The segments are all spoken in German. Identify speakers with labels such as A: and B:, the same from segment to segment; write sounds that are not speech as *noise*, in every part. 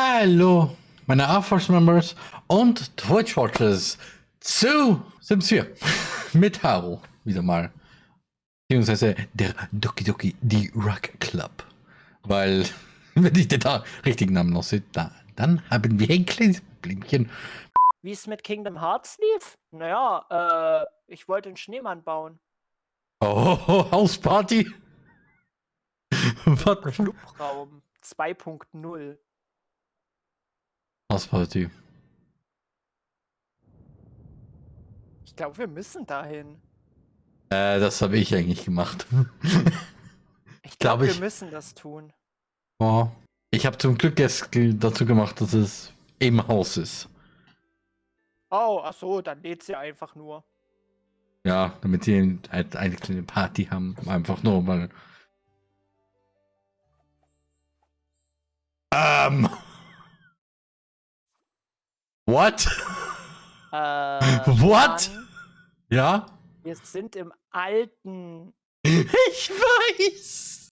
A: Hallo, meine Air Force Members und Twitch Watchers zu Sims *laughs* 4 mit Haru wieder mal. Beziehungsweise der Doki Doki, die Rock Club. Weil, *laughs* wenn ich den da richtigen Namen noch sehe, da, dann haben wir ein kleines Problemchen.
B: Wie es mit Kingdom Hearts lief? Naja, äh, ich wollte einen Schneemann bauen.
A: Oh, *laughs* Hausparty? Was?
B: Clubraum 2.0.
A: Hausparty.
B: Ich glaube, wir müssen dahin.
A: Äh, das habe ich eigentlich gemacht. *laughs*
B: Ich
A: Glaub
B: glaube, wir
A: ich.
B: müssen das tun.
A: oh. Ich habe zum Glück es dazu gemacht, dass es im Haus ist.
B: Oh, ach so, dann lädt sie einfach nur.
A: Ja, damit sie halt eine kleine Party haben. Einfach nur mal. Ähm. What?
B: Äh, *laughs*
A: What?
B: Mann,
A: Ja?
B: wir sind im alten. *laughs*
A: Ich weiß.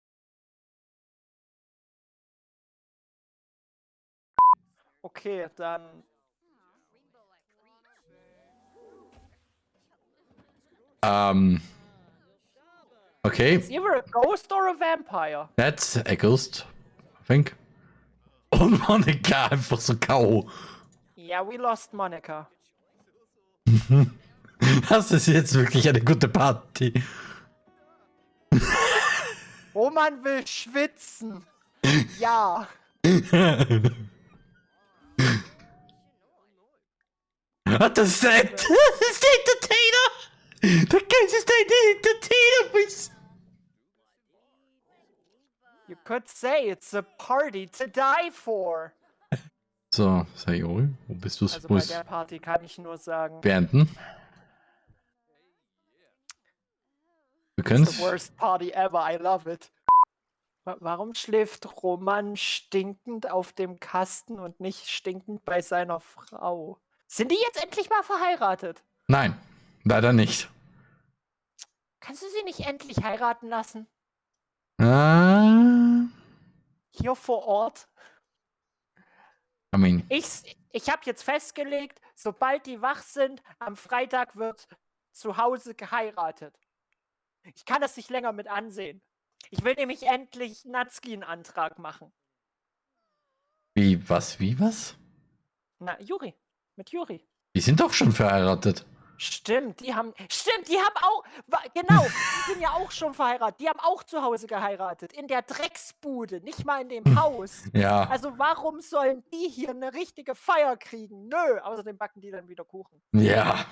B: Okay, dann.
A: Ähm. Okay,
B: Is either a ghost or a vampire?
A: that's a ghost. I think. *laughs* Und Monika einfach so K.O.
B: Yeah, we lost Monica. *laughs*
A: Das ist jetzt wirklich eine gute Party. *laughs*
B: Oh Roman will schwitzen. Ja. *laughs*
A: What the set? Das ist der Entertainer! Der Geist ist der Entertainer! please.
B: You could say it's a party to die for.
A: So, Sayori, wo bist du?
B: Also bei der Party kann ich nur sagen,
A: beenden? Wir können
B: the worst party ever. I love it. Wa- Warum schläft Roman stinkend auf dem Kasten und nicht stinkend bei seiner Frau? Sind die jetzt endlich mal verheiratet?
A: Nein, leider nicht.
B: Kannst du sie nicht endlich heiraten lassen?
A: Ah,
B: Hier vor Ort?
A: I mean,
B: Ich, ich habe jetzt festgelegt, sobald die wach sind, am Freitag wird zu Hause geheiratet. Ich kann das nicht länger mit ansehen. Ich will nämlich endlich Natsuki einen Antrag machen.
A: wie, was, wie, was?
B: Na, Juri. Mit Juri.
A: Die sind doch schon verheiratet.
B: Stimmt, die haben. Stimmt, die haben auch. wa- Genau, die sind ja auch schon verheiratet. Die haben auch zu Hause geheiratet. In der Drecksbude, nicht mal in dem Haus. *laughs*
A: Ja,
B: Also warum sollen die hier eine richtige Feier kriegen? Nö, außerdem backen die dann wieder Kuchen.
A: ja,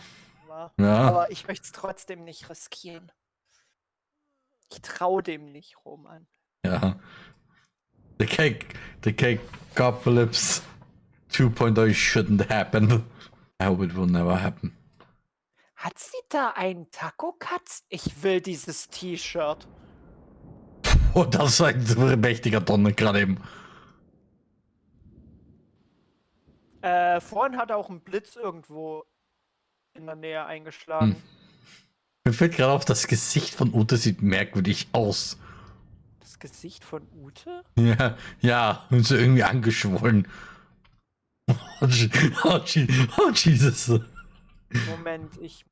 B: Ja.
A: ja.
B: Aber ich möchte es trotzdem nicht riskieren. Ich traue dem nicht, Roman.
A: Ja. The cake, the cake apocalypse 2.0 shouldn't happen. I hope it will never happen.
B: Hat sie da einen Taco-Katz? Ich will dieses T-Shirt. *laughs*
A: Oh, das war ein mächtiger Donner gerade eben.
B: Äh, vorhin hat auch ein Blitz irgendwo in der Nähe eingeschlagen.
A: Hm. Mir fällt gerade auf, das Gesicht von Ute sieht merkwürdig aus.
B: Das Gesicht von Ute? *laughs*
A: Ja, ja, und so irgendwie angeschwollen. *laughs* Oh, oh, oh Jesus.
B: Moment, ich.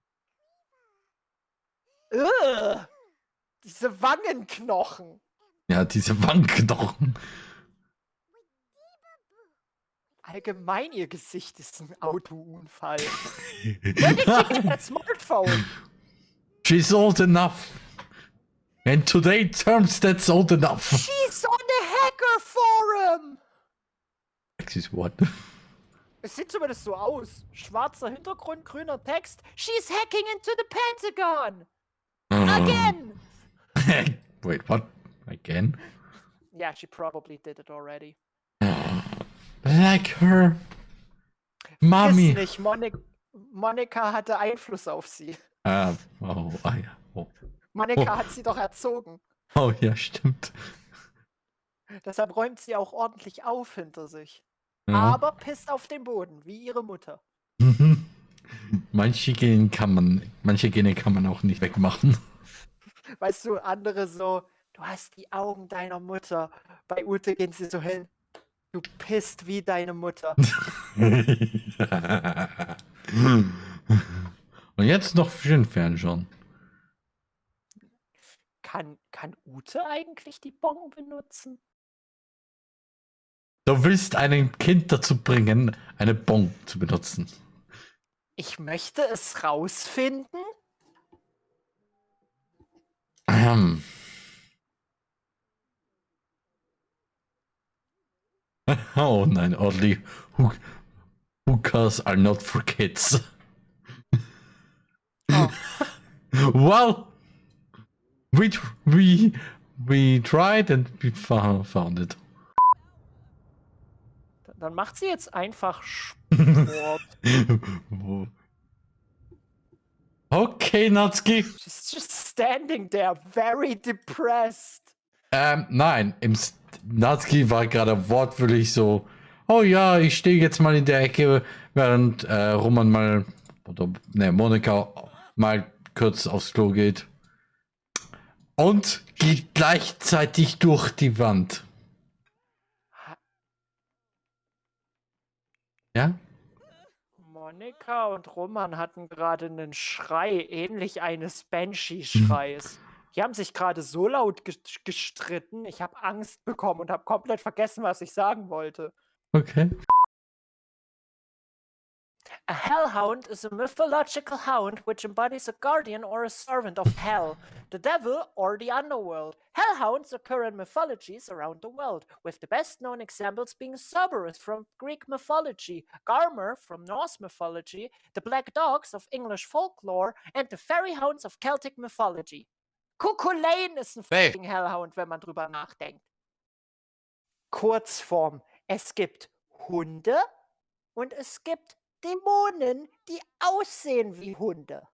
B: Ugh, diese Wangenknochen.
A: Ja, diese Wangenknochen.
B: Allgemein, ihr Gesicht ist ein Autounfall. *laughs* That smartphone?
A: She's old enough. And today terms that's old enough.
B: She's on the hacker forum!
A: Excuse what?
B: Es sieht zumindest so aus. Schwarzer Hintergrund, grüner Text. She's hacking into the Pentagon! Again! *laughs*
A: Wait, what? Again?
B: Yeah, she probably did it already.
A: Like her. Mami.
B: nicht, Monik Monika hatte Einfluss auf sie.
A: Ah, oh, ah, ja. Oh.
B: Monika
A: Oh.
B: hat sie doch erzogen.
A: oh, ja, stimmt.
B: Deshalb räumt sie auch ordentlich auf hinter sich.
A: Ja.
B: Aber pisst auf den Boden, wie ihre Mutter.
A: Manche Gene kann man, manche Gene kann man auch nicht wegmachen.
B: Weißt du, andere so, du hast die Augen deiner Mutter. Bei Ute gehen sie so hin. Du pisst wie deine Mutter. *laughs*
A: Und jetzt noch schön fernschauen.
B: Kann, kann Ute eigentlich die Bon benutzen?
A: Du willst ein Kind dazu bringen, eine Bon zu benutzen.
B: Ich möchte es rausfinden.
A: Ähm. *laughs* Oh nein, Audley. Hook hookahs are not for kids.
B: Oh. *laughs*
A: well, we we we tried and we found, found it.
B: Dann macht sie jetzt einfach Sport. *laughs*
A: okay, Natsuki.
B: She's just standing there, very depressed.
A: Ähm, nein, im S- Natsuki war gerade wortwörtlich so, oh ja, ich stehe jetzt mal in der Ecke, während äh, Roman mal, oder ne, Monika mal kurz aufs Klo geht. Und geht gleichzeitig durch die Wand. Ja?
B: Monika und Roman hatten gerade einen Schrei, ähnlich eines Banshee-Schreis. Die haben sich gerade so laut ges- gestritten, ich habe Angst bekommen und habe komplett vergessen, was ich sagen wollte.
A: Okay.
B: A hellhound is a mythological hound which embodies a guardian or a servant of hell, the devil, or the underworld. Hellhounds occur in mythologies around the world, with the best known examples being Cerberus from Greek mythology, Garmer from Norse mythology, the black dogs of English folklore, and the fairy hounds of Celtic mythology. Cuculain ist ein
A: Hey.
B: fucking Hellhound, wenn man drüber nachdenkt. Kurzform. Es gibt Hunde und es gibt Dämonen, die aussehen wie Hunde.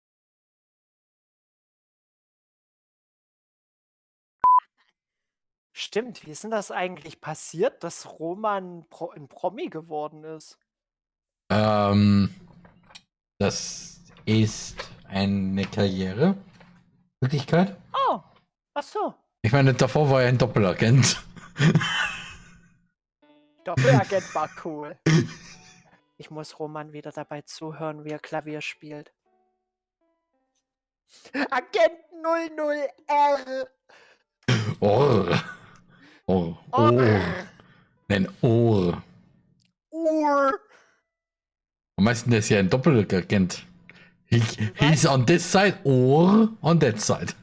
B: Stimmt, wie ist denn das eigentlich passiert, dass Roman Pro ein Promi geworden ist?
A: Ähm, das ist eine Karriere. Möglichkeit.
B: Oh, ach so.
A: Ich meine, davor war er ein Doppelagent.
B: Doppelagent war cool. *laughs* Ich muss Roman wieder dabei zuhören, wie er Klavier spielt. Agent 00R.
A: Ohr. Ohr.
B: Oh,
A: Ohr. Nein, Ohr.
B: Ur.
A: Am meisten ist ja ein Doppelagent. He, he's on this side or on that side.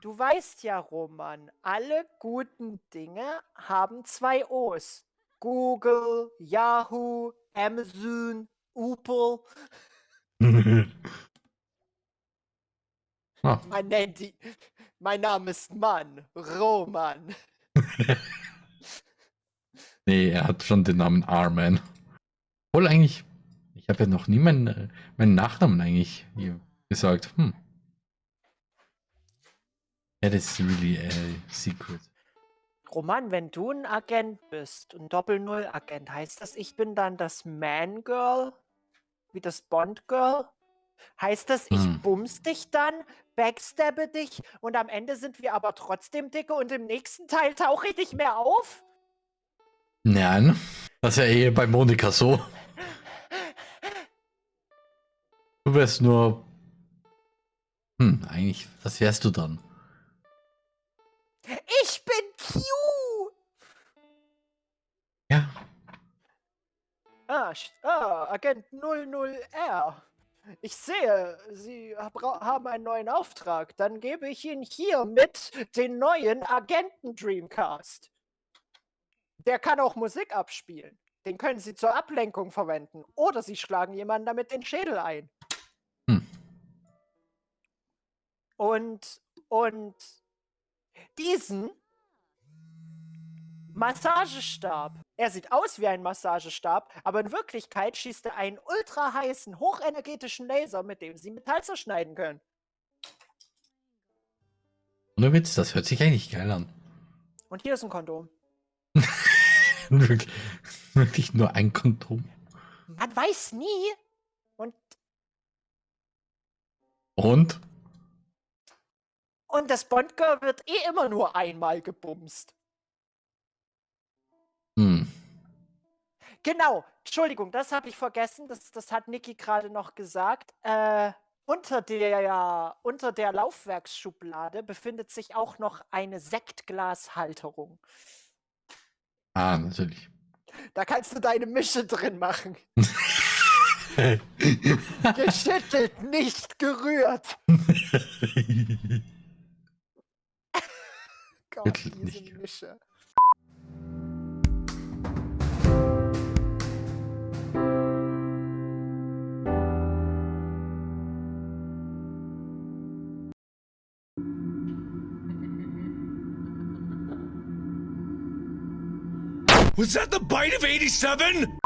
B: Du weißt ja, Roman, alle guten Dinge haben zwei O's. Google, Yahoo, Amazon, Upel. *laughs*
A: ah,
B: Man nennt die. Mein Name ist Mann, Roman. *laughs*
A: nee, er hat schon den Namen Arman. Wohl eigentlich, ich habe ja noch nie meinen, äh, meinen Nachnamen eigentlich gesagt. Hm. That is really a secret.
B: Roman, wenn du ein Agent bist, ein Doppel-Null-Agent, heißt das, ich bin dann das Man-Girl? Wie das Bond-Girl? Heißt das, ich
A: Hm.
B: bums dich dann, backstabbe dich und am Ende sind wir aber trotzdem dicke und im nächsten Teil tauche ich nicht mehr auf?
A: Nein, das ist ja eh bei Monika so. Du wärst nur. Hm, eigentlich, was wärst du dann?
B: Ah, ah Agent 00R. Ich sehe, Sie haben einen neuen Auftrag. Dann gebe ich Ihnen hiermit den neuen Agenten Dreamcast. Der kann auch Musik abspielen. Den können Sie zur Ablenkung verwenden. Oder Sie schlagen jemanden damit den Schädel ein.
A: Hm.
B: Und, und diesen Massagestab. Er sieht aus wie ein Massagestab, aber in Wirklichkeit schießt er einen ultra heißen, hochenergetischen Laser, mit dem Sie Metall zerschneiden können.
A: ohne Witz, das hört sich eigentlich geil an.
B: Und hier ist ein Kondom. *laughs*
A: wirklich, wirklich nur ein Kondom.
B: Man weiß nie. Und,
A: Und?
B: und das Bondgirl wird eh immer nur einmal gebumst. Genau. Entschuldigung, das habe ich vergessen. Das, das hat Niki gerade noch gesagt. Äh, unter der, unter der Laufwerksschublade befindet sich auch noch eine Sektglashalterung.
A: Ah, natürlich.
B: Da kannst du deine Mische drin machen. *laughs* Geschüttelt, nicht gerührt. *laughs* *laughs* Gott, diese. Mische.
C: Was that the bite of 87?